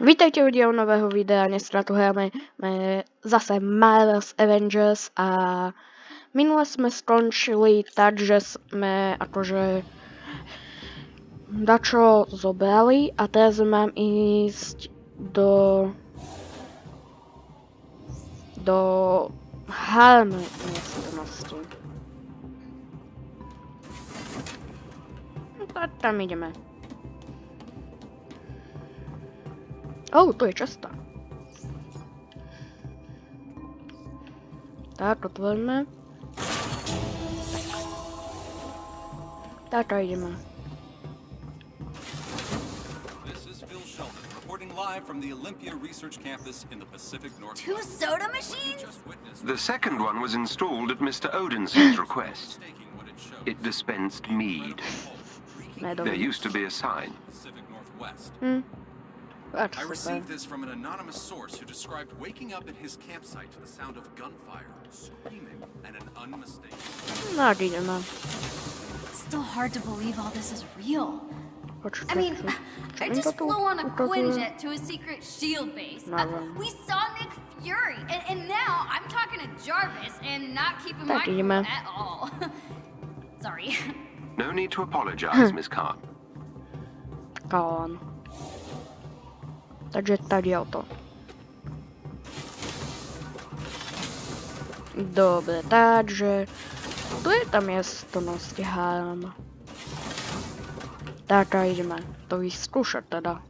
Vítajte u diel nového videa, dneska tu hráme zase Marvel's Avengers a minule sme skončili tak, že sme akože dačo zobrali a teraz mám ísť do do Harm miestnosti. No, tam ideme. Oh, to je často. Tak, otvoríme. Tak a ideme. live from the Olympia Research Campus in the Pacific Northwest. Two soda machines? The second one was installed at Mr. Odin's request. It dispensed mead. There used to be a sign. Hmm. I received this from an anonymous source who described waking up at his campsite to the sound of gunfire, screaming, and an unmistakable... Not even, man. It's still hard to believe all this is real. I mean, čo? Čo I just to flew on a ukazuje? Quinjet to a secret shield base. Uh, we saw Nick Fury, and, and now I'm talking to Jarvis and not keeping my Tak, cool at all. Sorry. No need to apologize, Miss Khan. Kán. Takže tady je to. Dobre, takže... Tu je tá miestnosť Harm. Tak a ideme to vyskúšať teda.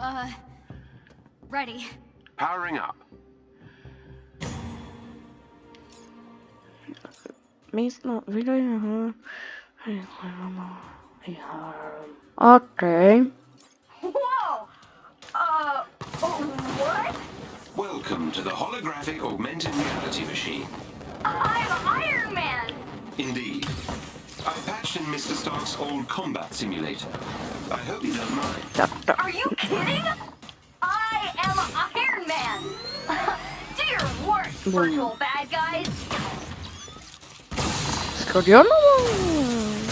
Uh, ready. Powering up. Místno, video... Okay. Whoa! Uh, what? Welcome to the holographic augmented reality machine. I'm Iron Man! Indeed. I patched in Mr. Stark's old combat simulator. I hope you don't mind. Tak, tak. Are you kidding? I am Iron Man! Do your worst, virtual bad guys! Skradziono!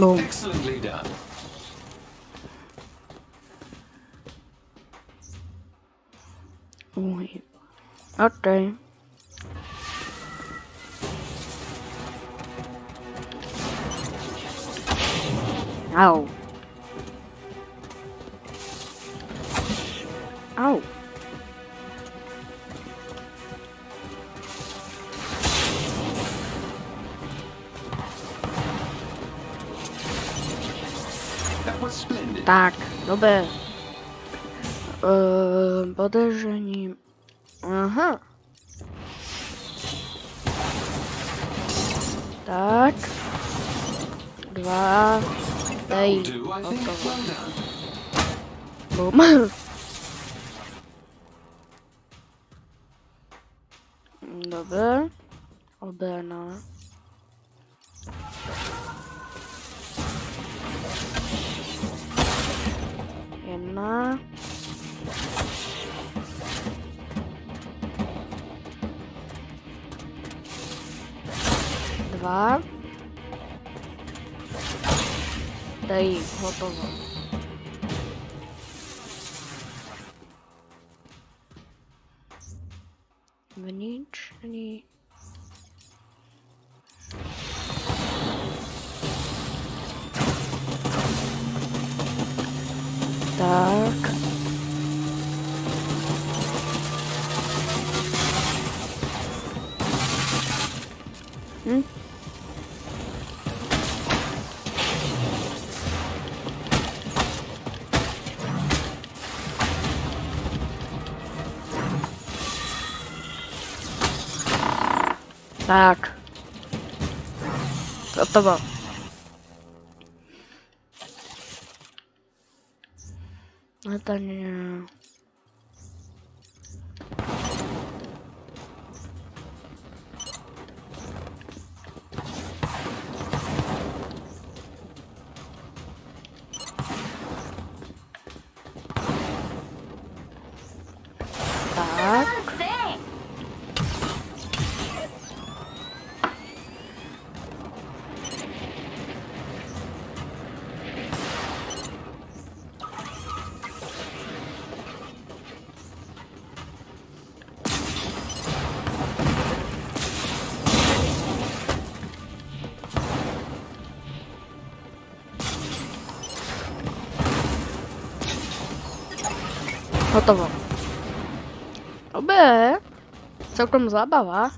Boom. Excellently done. Ui. Okay. Au. Tak, dobre. Eee, podejrzením. Aha. Tak. Dva. Dej. Do I think? Hotovo. Well done. Bum. Dobre. Obrana. Так. М? Так. Готово. katanya No to. Hotovo. Dobré. Celkom zábava.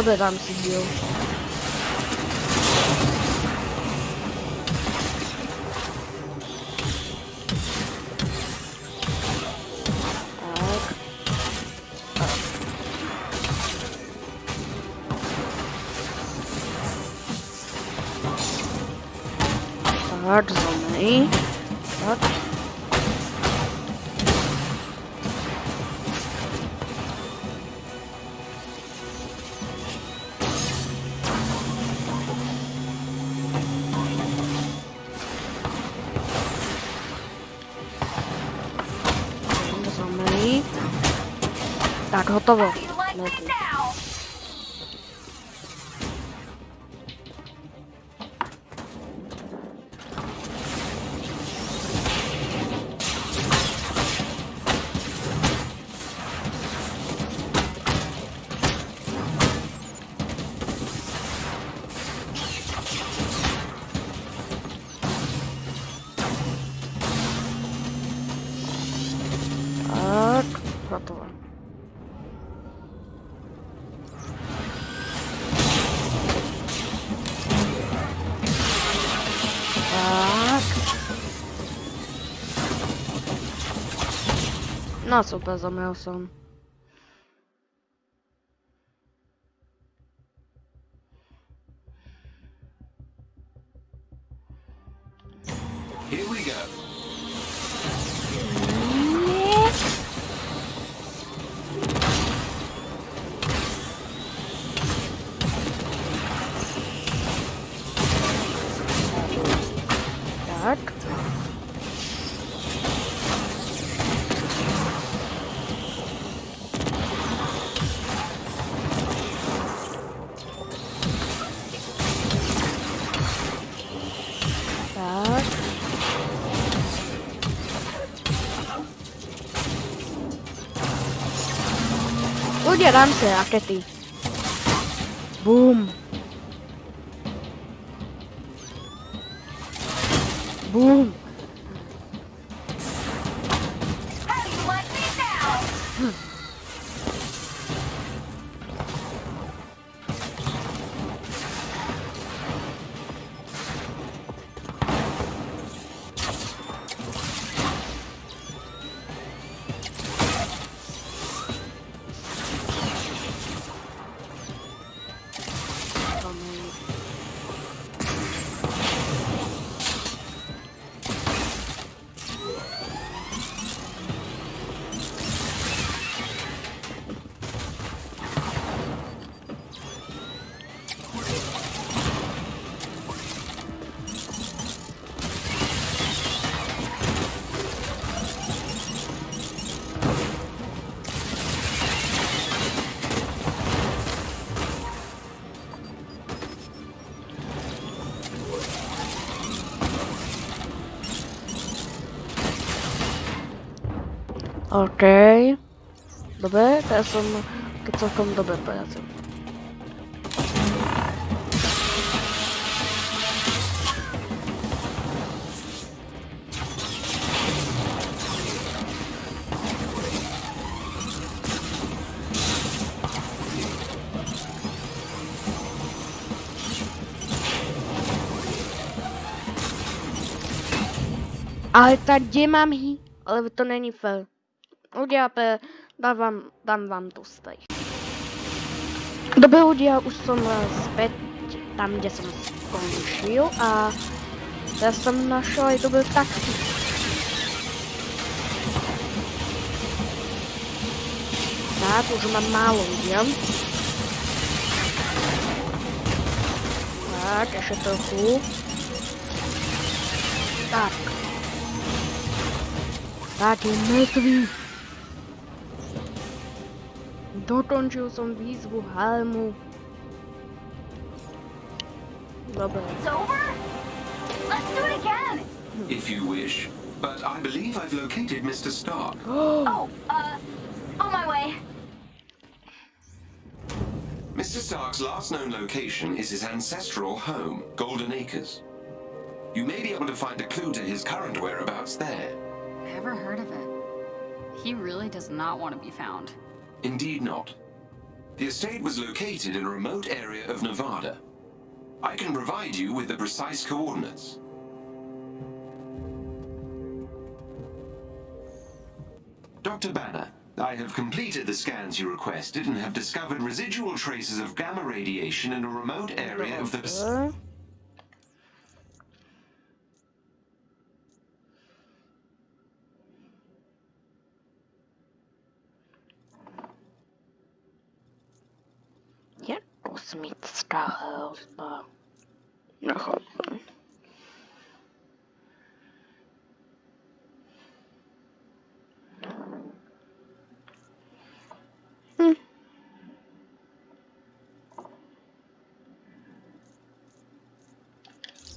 Dám si díl. Tak. Tak, Tak, hotovo. Nossa, o meu sono. Udělám se rakety. Boom. Boom. OK. Dobré, já jsem to celkom dobré práce. Ale tak kde mám hý? Ale to není fair. Uděláte, dám vám, dám vám tu stej. Dobrý ľudia, už som eh, späť tam, kde som skončil a ja som našel aj dobrú taktiku. Tak, už mám málo lidem. Tak, ještě trochu. Tak. Tak je mŕtvý. Dokončil som výzvu Halmu. Dobre. It's over? Let's do it again! If you wish. But I believe I've located Mr. Stark. Oh, uh, on my way. Mr. Stark's last known location is his ancestral home, Golden Acres. You may be able to find a clue to his current whereabouts there. Never heard of it. He really does not want to be found. Indeed not. The estate was located in a remote area of Nevada. I can provide you with the precise coordinates. Dr. Banner, I have completed the scans you requested and have discovered residual traces of gamma radiation in a remote area of the... Dobre. Je kosmická hrozba. Nechápem. Hm.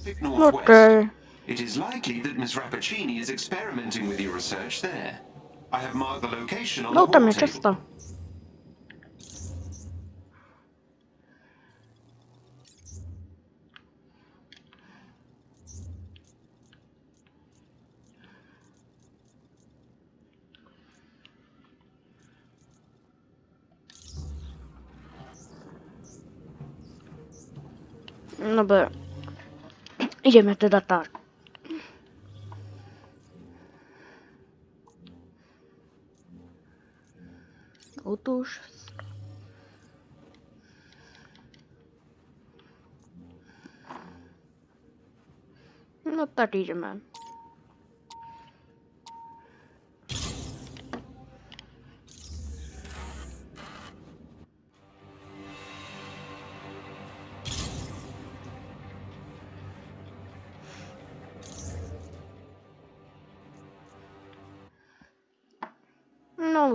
Pacific Northwest. Okay. It is likely that Miss Rappaccini is experimenting with your research there. I have marked the location on No the tam wall je table. Ideme teda tak. Otóż. No tak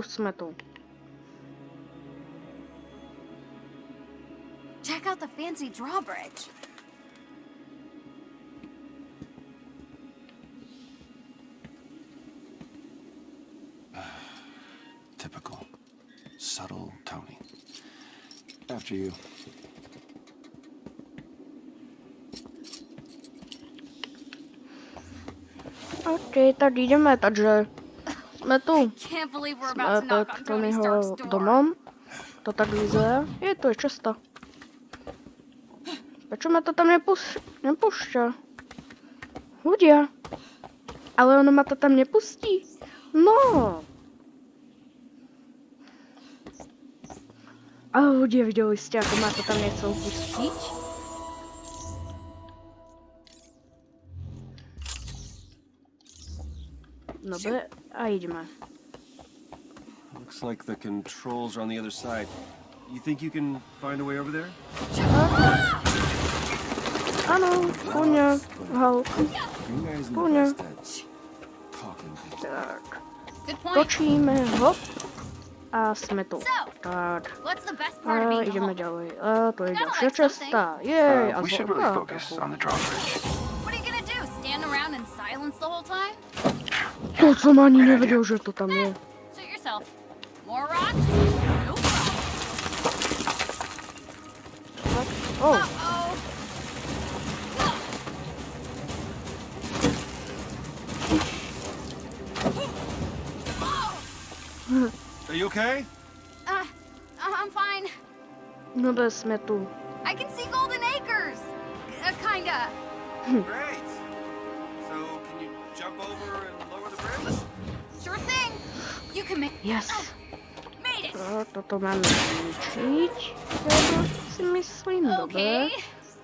idziemy. No už jsme tu. Check out the fancy drawbridge. Typical. Subtle Tony. After you. OK, tak ideme, takže jsme tu. Can't believe we're Jsme about to knock pod on Tony Tonyho Stark's door. domom. To tak vyzerá. Je to je cesta. Prečo ma to tam nepus nepúšťa? Ľudia. Ale ono ma to tam nepustí. No. Ale ľudia, videli ste, ako ma to tam nechcel pustiť? Dobre, a ideme. Looks like the controls are on the other side. You think you can find a way over there? Áno, kúňa, Hulk. You guys in the no. best at talking things. Tak, Good point. točíme, hop. A sme tu. Tak, what's the best part of a being ďalej. A to je Kinda ďalšia like cesta. Jej, a Uh, we should really focus on the drawbridge. What are you gonna do? Stand around in silence the whole time? To som ani nevedel, že to tam je. Suit yourself. More rocks? Nope. Oh, Uh-oh. Are you okay? Uh, I'm fine. no bez sme tu. I can see Golden Acres. Uh, kinda. Great. You can make. Yes. Made it. A toto máme zničiť. Ja si myslím, Okay. dobre.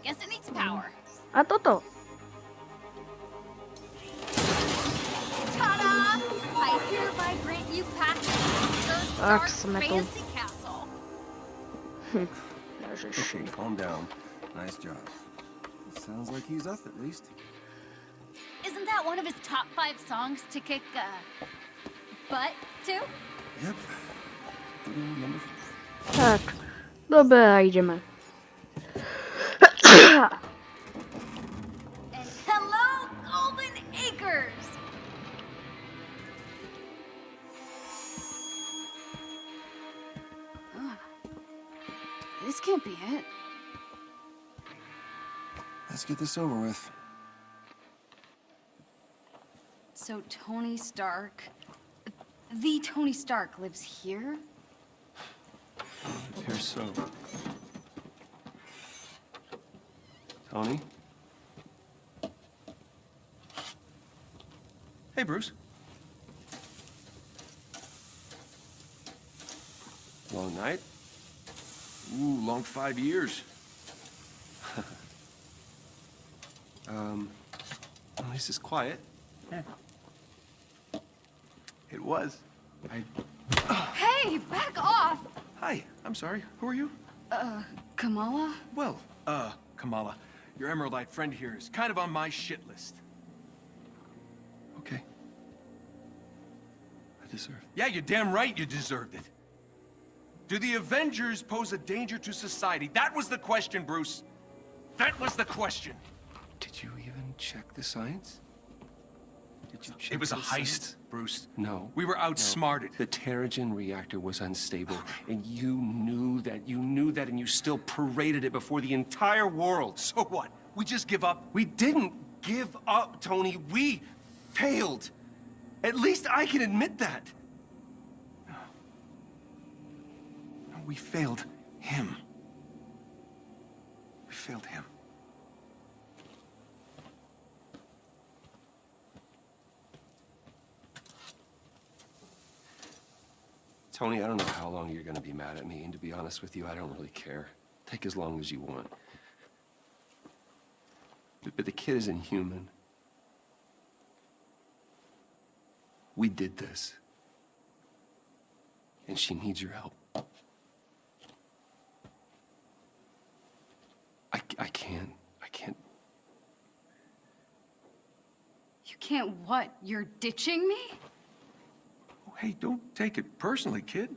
Guess it needs power. A toto. Ta-da! I hereby grant you passage to Stark jsme tu. fancy castle. Ježiš. Okay, calm down. Nice job. Sounds like he's up at least. Isn't that one of his top five songs to kick uh, butt to? Yep. Ooh, number four. Tak, dobrá, jdeme. And hello, Golden Acres! This can't be it. Let's get this over with. So Tony Stark, the Tony Stark lives here? It appears so. Tony? Hey, Bruce. Long night? Ooh, long five years. Um, at least it's quiet. It was. I, Hey, back off! Hi, I'm sorry. Who are you? Uh, Kamala? Well, uh, Kamala, your Emeraldite friend here is kind of on my shit list. okay. I deserve. Yeah, you're damn right you deserved it. Do the Avengers pose a danger to society? That was the question, Bruce. That was the question. Did you even check the science? Did you check It was a heist? Bruce. No. We were no. outsmarted. The Terrigen reactor was unstable, and you knew that. You knew that, and you still paraded it before the entire world. So what? We just give up? We didn't give up, Tony. We failed. At least I can admit that. No. No, we failed him. We failed him. Tony, I don't know how long you're gonna be mad at me, and to be honest with you, I don't really care. Take as long as you want. But, but the kid is inhuman. We did this. And she needs your help. I, I can't. I can't. You can't what? You're ditching me? Hey, don't take it personally, kid.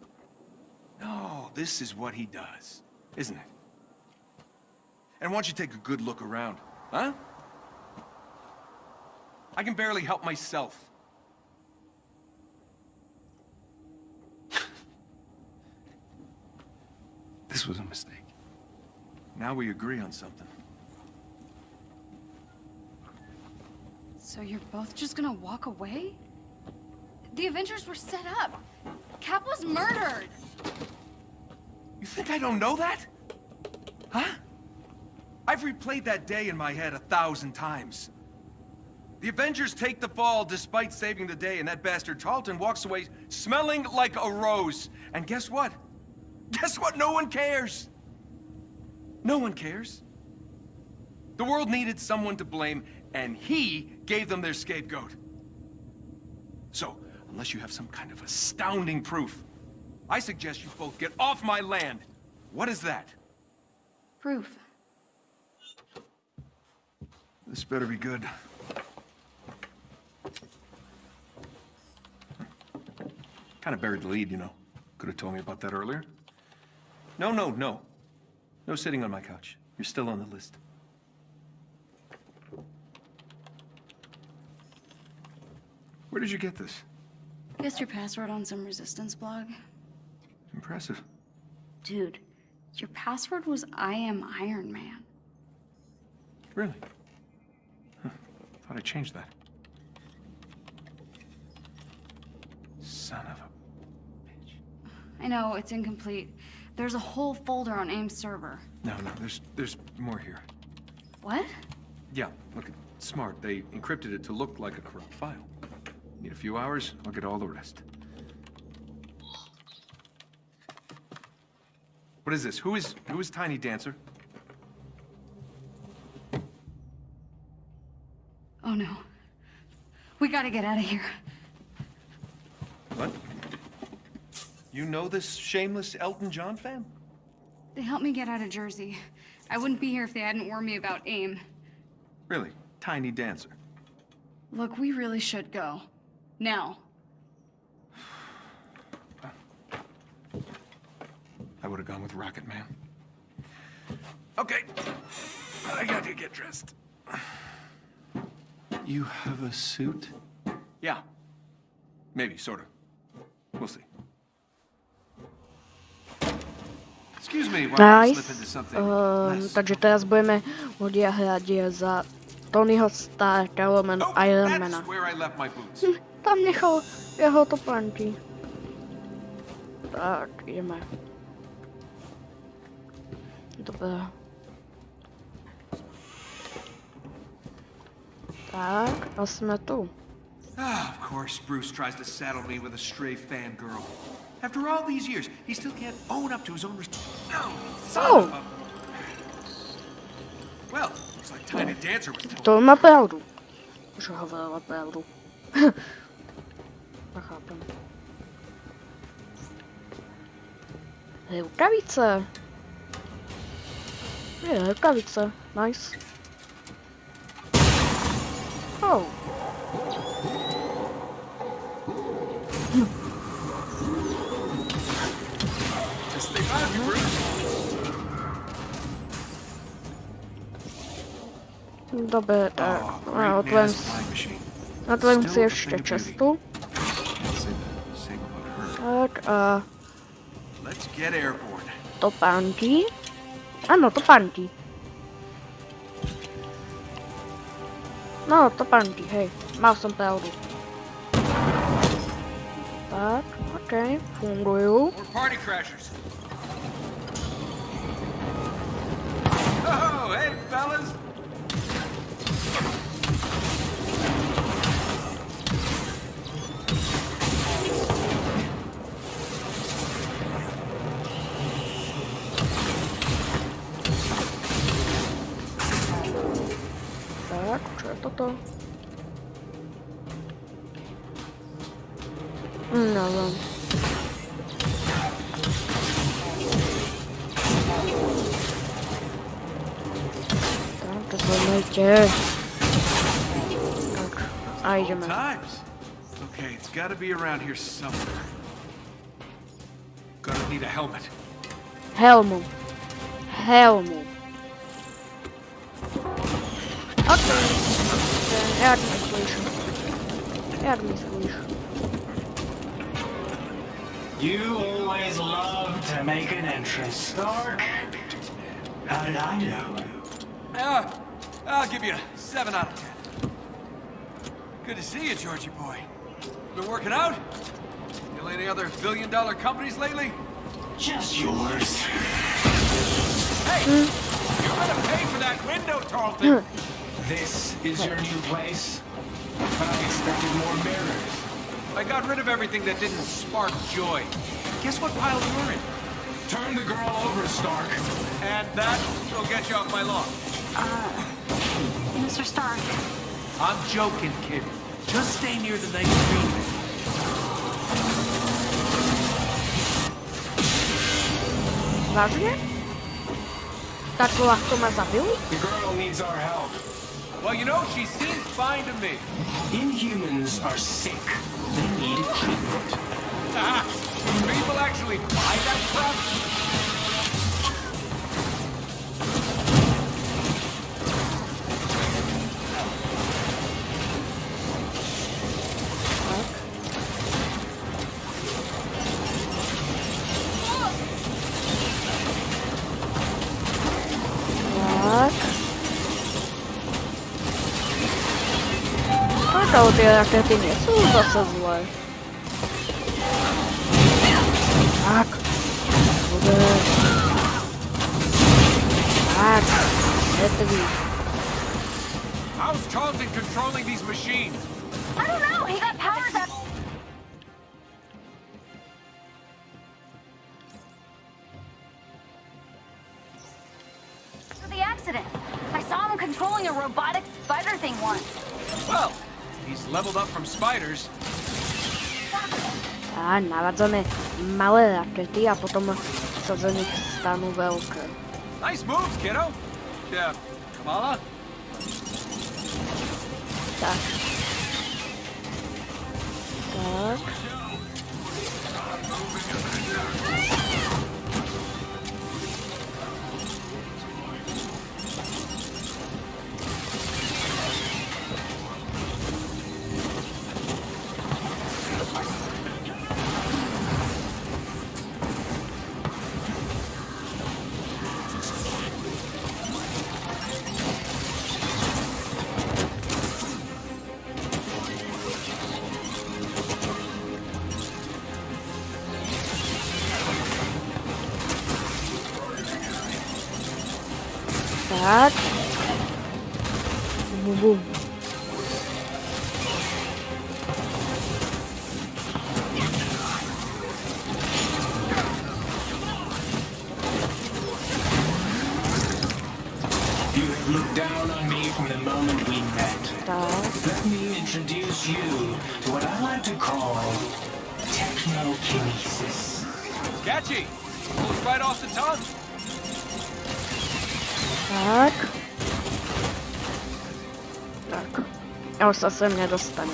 No, this is what he does, isn't it? And why don't you take a good look around, huh? I can barely help myself. This was a mistake. Now we agree on something. So you're both just gonna walk away? The Avengers were set up. Cap was murdered. You think I don't know that? Huh? I've replayed that day in my head a thousand times. The Avengers take the fall despite saving the day, and that bastard Tarleton walks away smelling like a rose. And guess what? Guess what? No one cares. No one cares. The world needed someone to blame, and he gave them their scapegoat. So, unless you have some kind of astounding proof, I suggest you both get off my land. What is that? Proof. This better be good. Kind of buried the lead, you know. Could have told me about that earlier. No, no, no. No sitting on my couch. You're still on the list. Where did you get this? Guessed your password on some resistance blog? Impressive. Dude, your password was I am Iron Man. Really? Huh. Thought I changed that. Son of a... I know, it's incomplete. There's a whole folder on AIM's server. No, no, there's, there's more here. What? Yeah, look, smart. They encrypted it to look like a corrupt file. Need a few hours, I'll get all the rest. What is this? Who is, who is Tiny Dancer? Oh no. We gotta get out of here. What? You know this shameless Elton John fan? They helped me get out of Jersey. I wouldn't be here if they hadn't warned me about AIM. Really? Tiny Dancer. Look, we really should go. Now. I would have gone with Rocket Man. Okay. I got to get dressed. You have a suit? Yeah. Maybe, sort of. We'll see. Excuse me while I slip into Nice. something um, less. takže teraz budeme ľudia hrať za Tonyho Starka, lomeno Oh, Ironmana. tam nechal jeho topánky. Tak, ideme. Dobre. Tak, a jsme tu. Ah, of course, Bruce tries to saddle me with a stray fangirl. After all these years, he still can't own up to his own res- No, son Oh. of a... Well, looks like Tiny Dancer was told. To má pravdu. Že hovorila pravdu. Nechápem. Hej, rukavice. Je, rukavice. Nice. Oh. Guess they found you, Bruce. Dobre, tak. Oh, A great otvorím, man's flying machine. About her. Tak a Let's get airborne. topánky. Ano, ah, topánky. No, topánky, hej. Mal som pravdu. Tak, okej, fungujú. More party crashers. Oh, hey, fellas. Toto? Mm, hm, Neviem. Tak, to zlomejte. Tak, a ideme. Times. Okay, it's got to be around here somewhere. Gonna need a helmet. Helmu. Helmu. Jak myślisz? Jak myślisz? You always love to make an entrance, Stark. How did I know? Ah, I'll give you a 7 out of 10. Good to see you, Georgie boy. Been working out? Still any other billion dollar companies lately? Just yours. Hey! You're gonna pay for that window, Tarleton! This is your new place? I expected more mirrors. I got rid of everything that didn't spark joy. Guess what pile you're in? Turn the girl over, Stark. And that will get you off my lawn. Uh, Mr. Stark, I'm joking, kid. Just stay near the green bit. Vážne? Tak ľahko ma zabili? The girl needs our help. Well, you know, she seems fine to me. Inhumans are sick. They need treatment. Ah, people actually buy that crap? Dobre. Tak. Mŕtvý. How's Tarleton controlling these machines? Well, he's leveled up from spiders. Á, navadzame. malé rakety a potom sa z nich stanú veľké. Nice moves, kiddo. Yeah, Kamala? Tak. Tak. Tak. Bum, bum. You have looked down on me from the moment we met. Tak. Let me introduce you to what I like to call technokinesis. Catchy. Pulls right off the tongue. Tak. Tak. A už sa sem nedostane.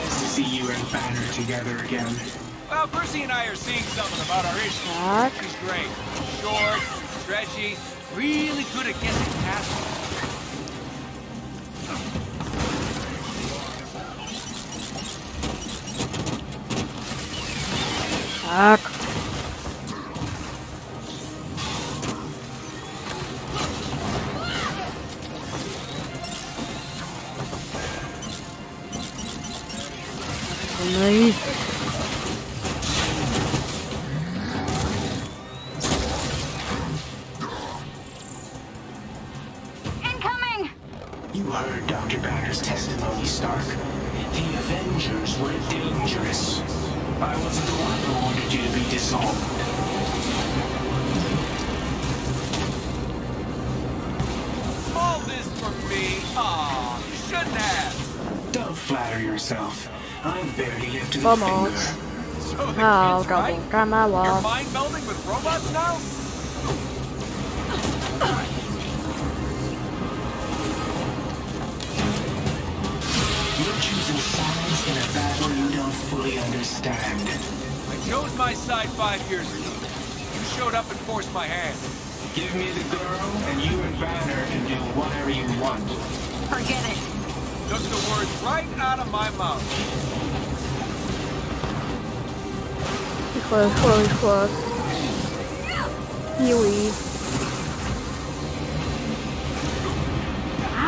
Surprised to see you and Banner together again. Well, Percy and I are seeing something about our issue. Tak. She's great. Short, stretchy, really good at getting past it. Tak. Kid's right? double. You're mind melding with robots now? You're choosing sides in a battle you don't fully understand. I chose my side five years ago. You showed up and forced my hand. Give me the girl, and you and Banner can do whatever you want. Forget it. Took the words right out of my mouth. Rýchle, rýchle. Healy.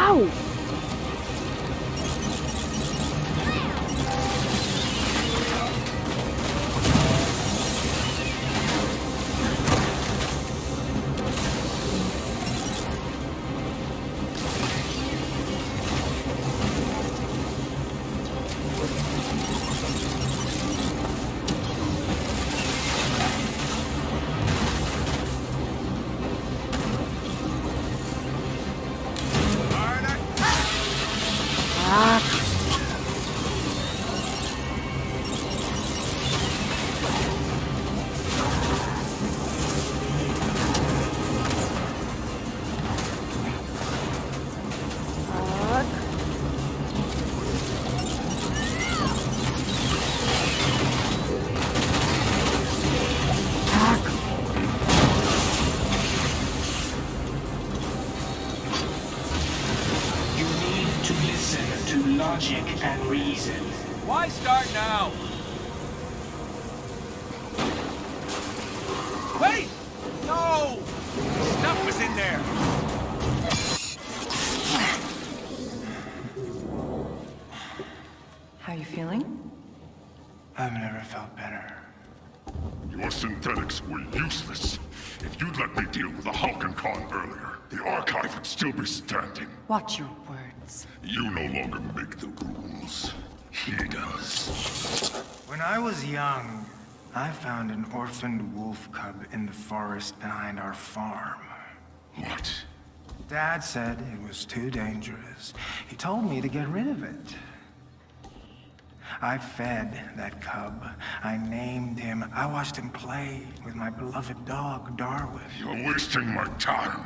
Au! logic Make the rules. He does. When I was young, I found an orphaned wolf cub in the forest behind our farm. What? Dad said it was too dangerous. He told me to get rid of it. I fed that cub. I named him. I watched him play with my beloved dog, Darwin. You're wasting my time.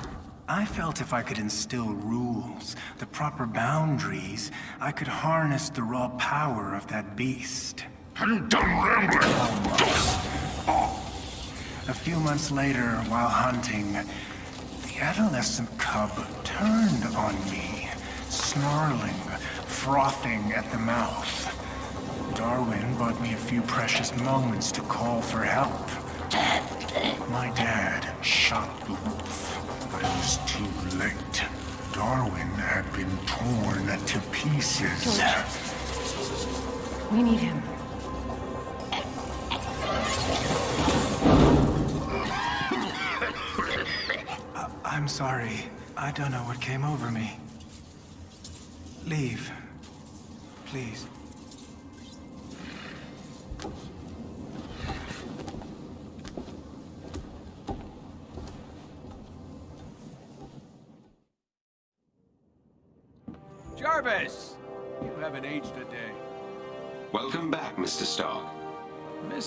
I felt if I could instill rules, the proper boundaries, I could harness the raw power of that beast. Done rambling? A few months later, while hunting, the adolescent cub turned on me, snarling, frothing at the mouth. Darwin bought me a few precious moments to call for help. My dad shot the wolf, but it was too late. Darwin had been torn to pieces. We need him. I I'm sorry. I don't know what came over me. Leave. Please.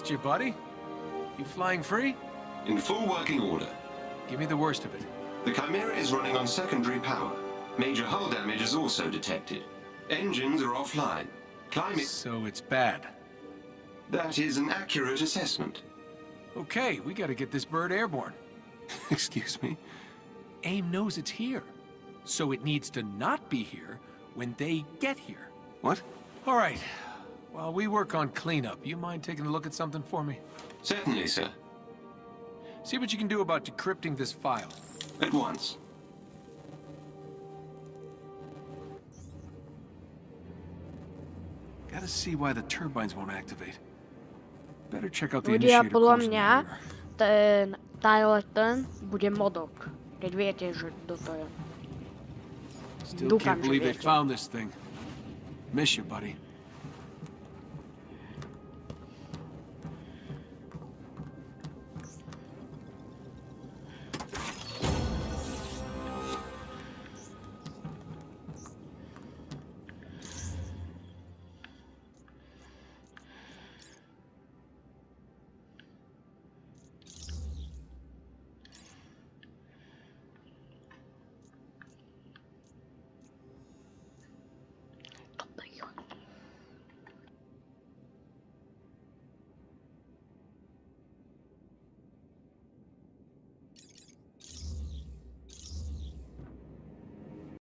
Missed you, buddy. You flying free? In full working order. Give me the worst of it. The Chimera is running on secondary power. Major hull damage is also detected. Engines are offline. Climate... So it's bad. That is an accurate assessment. Okay, we gotta get this bird airborne. Excuse me? AIM knows it's here. So it needs to not be here when they get here. What? All right. While we work on cleanup, you mind taking a look at something for me? Certainly, sir. See what you can do about decrypting this file. At once. Gotta see why the turbines won't activate. Better check out the Ľudia, initiator podľa course in the mňa mirror. ten Tyler ten bude modok. Keď viete, že kto to je. Still Dúfam, can't believe they found this thing. Miss you, buddy.